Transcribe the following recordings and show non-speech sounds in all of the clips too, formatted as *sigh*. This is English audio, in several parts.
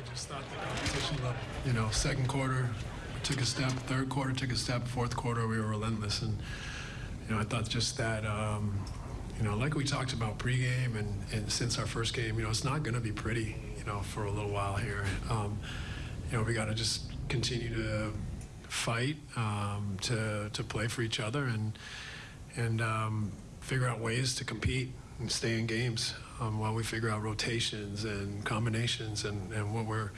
I just thought the competition level, you know, second quarter, took a step, third quarter took a step, fourth quarter, we were relentless. And, you know, I thought just that, um, you know, like we talked about pregame and, and since our first game, you know, it's not going to be pretty, you know, for a little while here. Um, you know, we got to just continue to fight, um, to, to play for each other and, and um, figure out ways to compete and stay in games um, while we figure out rotations and combinations and, and what we're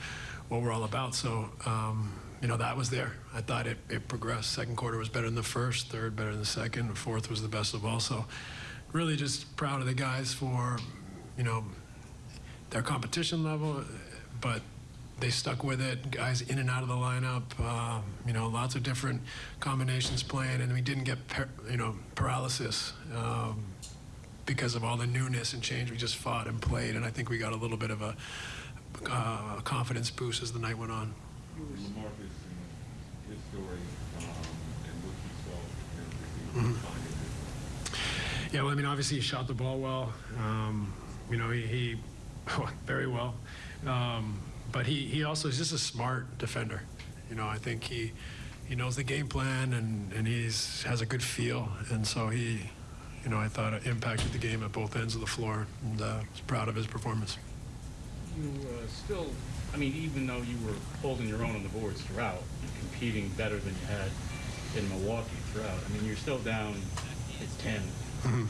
what we're all about. So um, you know that was there. I thought it, it progressed. Second quarter was better than the first. Third better than the second. Fourth was the best of all. So really just proud of the guys for you know their competition level, but they stuck with it. Guys in and out of the lineup, um, you know, lots of different combinations playing, and we didn't get you know paralysis um, because of all the newness and change. We just fought and played, and I think we got a little bit of a uh, confidence boost as the night went on. Marcus and his story, um, and what you saw in the Mm-hmm. Yeah, well, I mean, obviously he shot the ball well. Um, you know, he, he *laughs* very well. Um, but he, he also is just a smart defender. You know, I think he he knows the game plan and, and he's has a good feel. And so he, you know, I thought it impacted the game at both ends of the floor. And uh, was proud of his performance. You uh, still, I mean, even though you were holding your own on the boards throughout, competing better than you had in Milwaukee throughout. I mean, you're still down at 10,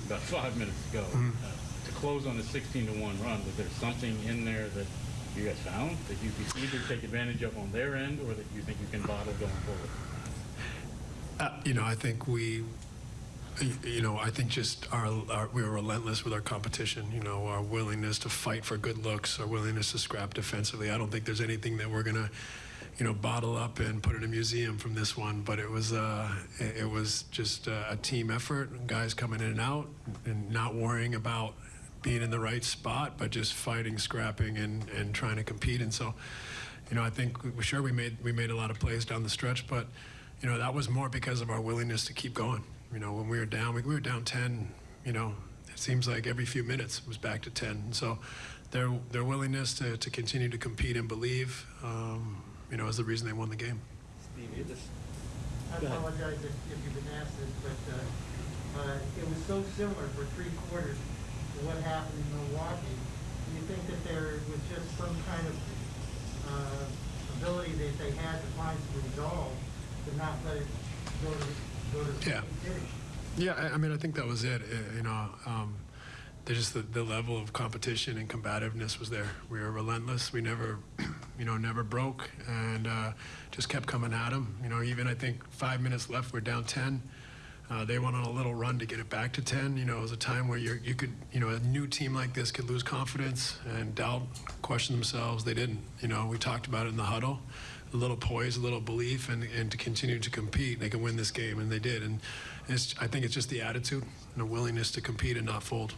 about five minutes to go. Uh, to close on a 16 to one run, was there something in there that you guys found that you could either take advantage of on their end, or that you think you can bottle going forward? Uh, you know, I think we, you know, I think just our, our we were relentless with our competition. You know, our willingness to fight for good looks, our willingness to scrap defensively. I don't think there's anything that we're gonna, you know, bottle up and put in a museum from this one. But it was, uh, it, was just uh, a team effort. Guys coming in and out, and not worrying about being in the right spot, but just fighting, scrapping, and and trying to compete. And so, you know, I think sure we made we made a lot of plays down the stretch, but you know that was more because of our willingness to keep going. You know, when we were down, we, we were down 10. You know, it seems like every few minutes it was back to 10. And so, their their willingness to, to continue to compete and believe, um, you know, is the reason they won the game. Steve, you just I apologize if, if you've been asked this, but, uh, uh, it was so similar for three quarters to what happened in Milwaukee. Do you think that there was just some kind of, uh, ability that they had to find some resolve to not let it go to, go to Yeah. Yeah, I, I mean, I think that was it. uh, you know, um, just the, the level of competition and combativeness was there. We were relentless. We never, *clears throat* you know, never broke and uh, just kept coming at them. You know, even I think five minutes left, we're down 10. Uh, they went on a little run to get it back to 10. You know, it was a time where you're, you could, you know, a new team like this could lose confidence and doubt, question themselves. They didn't. You know, we talked about it in the huddle. A little poise, a little belief, and, and to continue to compete. They can win this game, and they did. And I think it's just the attitude and the willingness to compete and not fold.